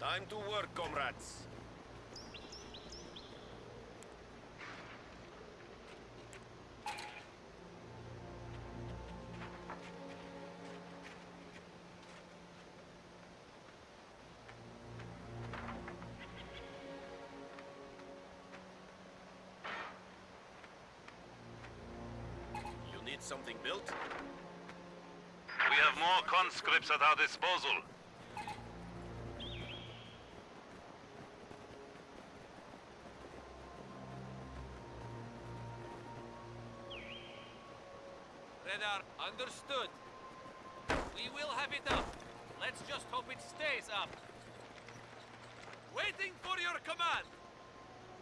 Time to work, comrades. You need something built? We have more conscripts at our disposal. Radar, understood. We will have it up. Let's just hope it stays up. Waiting for your command.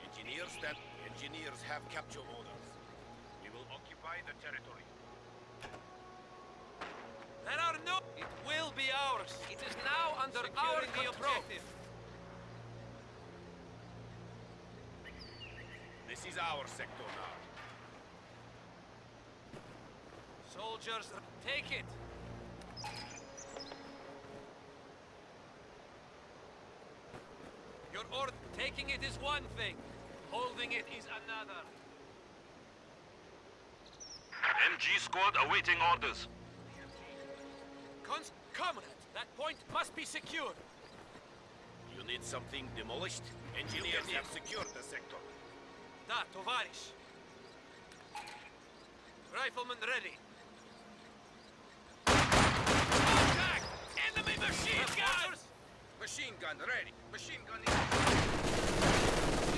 Engineers that engineers have capture orders. We will occupy the territory. There are no... It will be ours. It is now under our the objective. This is our sector now. Soldiers, take it. Your order, taking it is one thing. Holding it is another. MG squad awaiting orders. Cons... Comrade, that point must be secured. You need something demolished? Engineers have secured the sector. Da, tovarish. Rifleman ready. Contact! Enemy machine gun! Machine gun ready. Machine gun We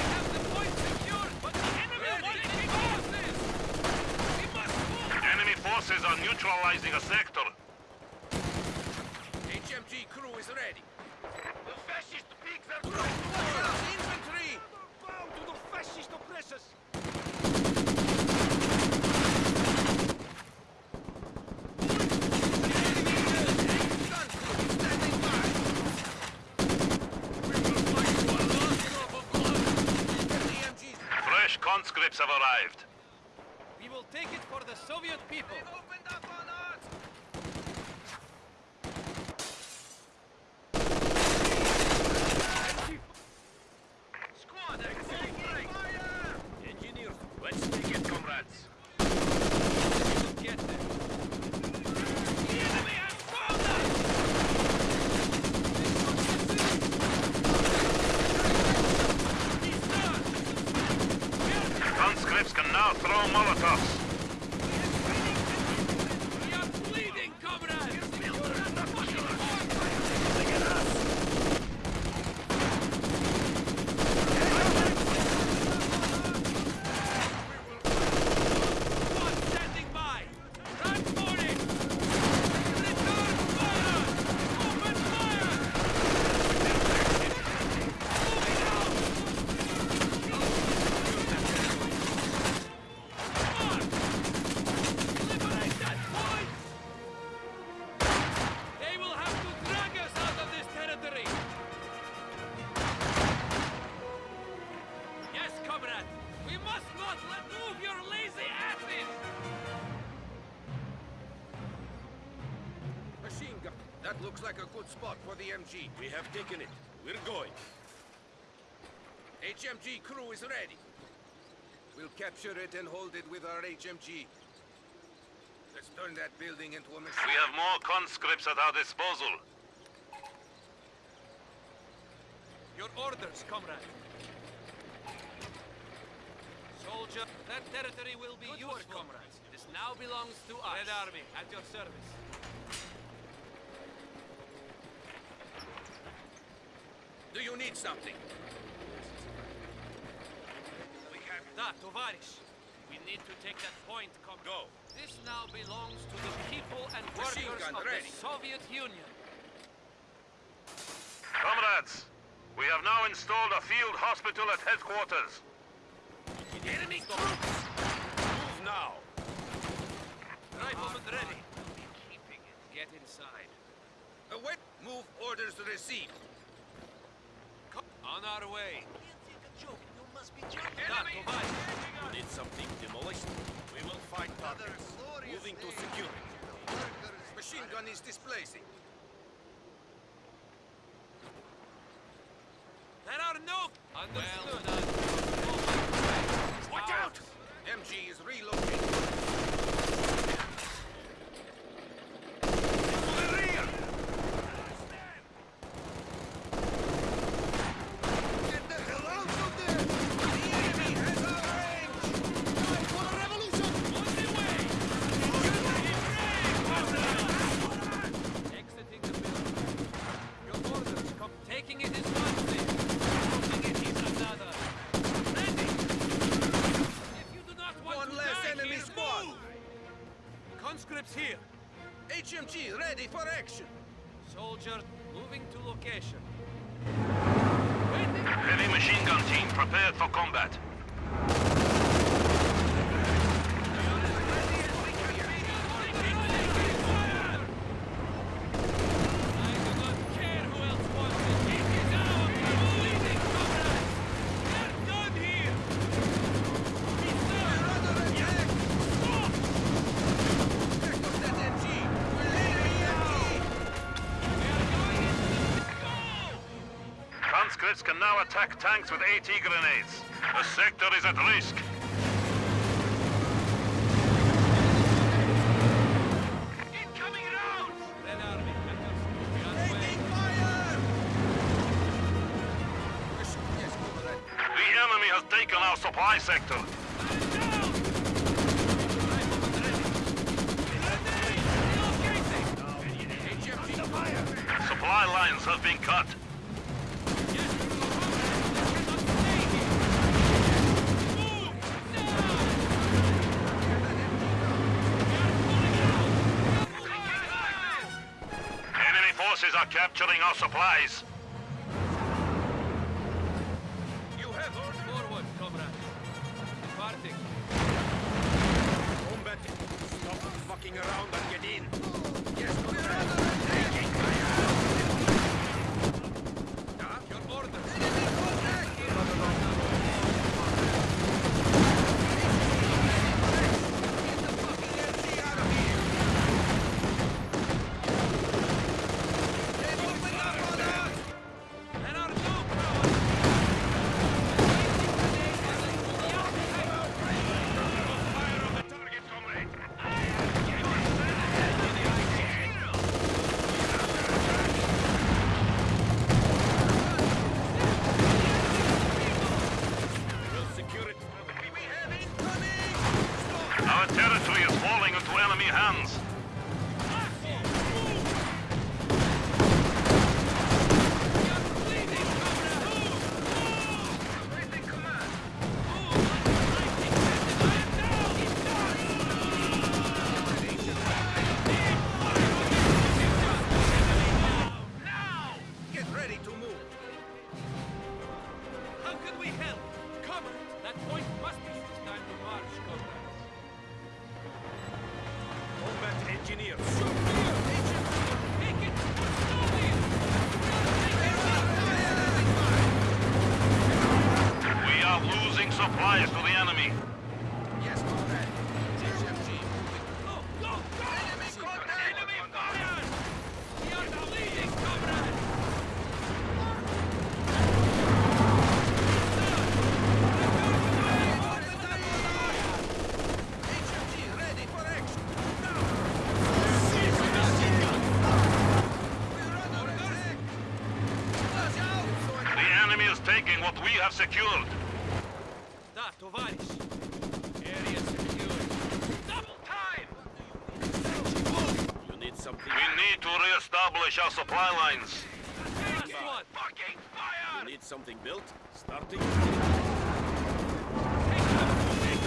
have the point secured, but the enemy forces! We must move! Enemy forces are neutralizing a sector. HMG crew is ready. The fascist pigs are Infantry! Bow to the fascist oppressors! Gun crew standing by. We will fight to our last drop of blood. Get the MGs. Fresh have arrived. We will take it for the Soviet people! opened up on us! Squad, Fire! Engineers, let's take it, comrades. Get them! The enemy has found us! He's done! Conscripts can looks like a good spot for the MG. We have taken it. We're going. HMG crew is ready. We'll capture it and hold it with our HMG. Let's turn that building into a machine. We have more conscripts at our disposal. Your orders, comrade. Soldier, that territory will be Good yours, work, comrades. This now belongs to us. Red Army, at your service. Do you need something? We have that, Tovarish. We need to take that point, comrade. Go. This now belongs to the people and Machine workers of ready. the Soviet Union. Comrades, we have now installed a field hospital at headquarters. Enemy troops! Move now. Rifleman ready. Be keeping it. Get inside. Uh, Await. Move orders received. On our way. You must be joking. That, need something demolished? We will find targets. Moving to secure it. Machine gun is displacing. Understood. Watch out! MG is relocating. To the rear! Get the hell out of there! The enemy has our range! Time for a revolution! Exiting the building. Your orders come. Taking it is one thing. Moving it is another. Ready! If you do not want One to less die enemy here, squad. move! Here. HMG ready for action! Soldiers moving to location. Heavy machine gun team prepared for combat. Can now attack tanks with AT grenades. The sector is at risk. Incoming rounds. Red Army, we are on way. Taking fire! Yes, yes, comrade. The enemy has taken our supply sector. HMG fire! Supply lines have been cut. Are capturing our supplies. You have orders? Forward, comrade. Departing. Combat. Stop fucking around and get in. Yes, we're Combat what we have secured. Da, товарищ! Area secured. Double time! You need something? We need to re-establish our supply lines. Last one! Fucking fire! You need something built? Starting? Take them! Take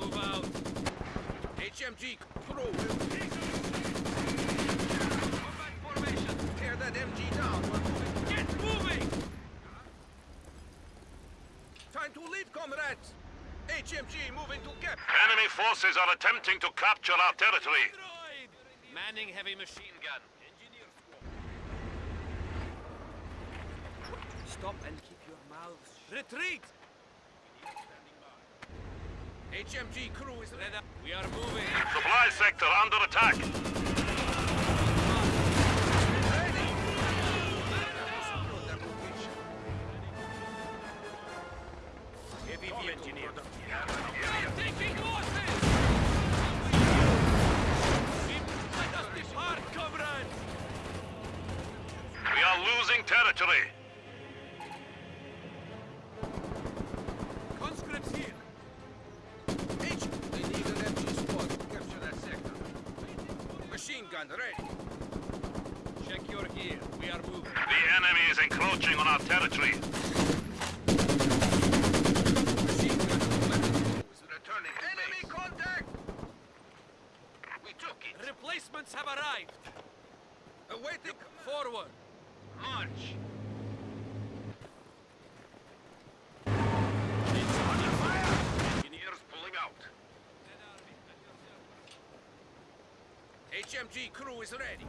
Move out! HMG crew MG down. We're moving. Get moving! Time to leave, comrades! HMG moving to cap. Enemy forces are attempting to capture our territory. Manning heavy machine gun. Stop and keep your mouths shut. Retreat! HMG crew is ready. We are moving. Supply sector under attack. Check your gear. We are moving. The enemy is encroaching on our territory. Machine gun weapon is returning. Enemy contact! We took it. Replacements have arrived. Awaiting Forward. march. Engineers pulling out. HMG crew is ready.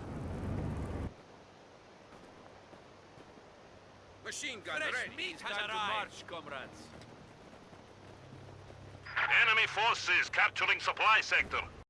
Machine gun Fresh ready. meat has arrived. march, comrades. Enemy forces capturing supply sector.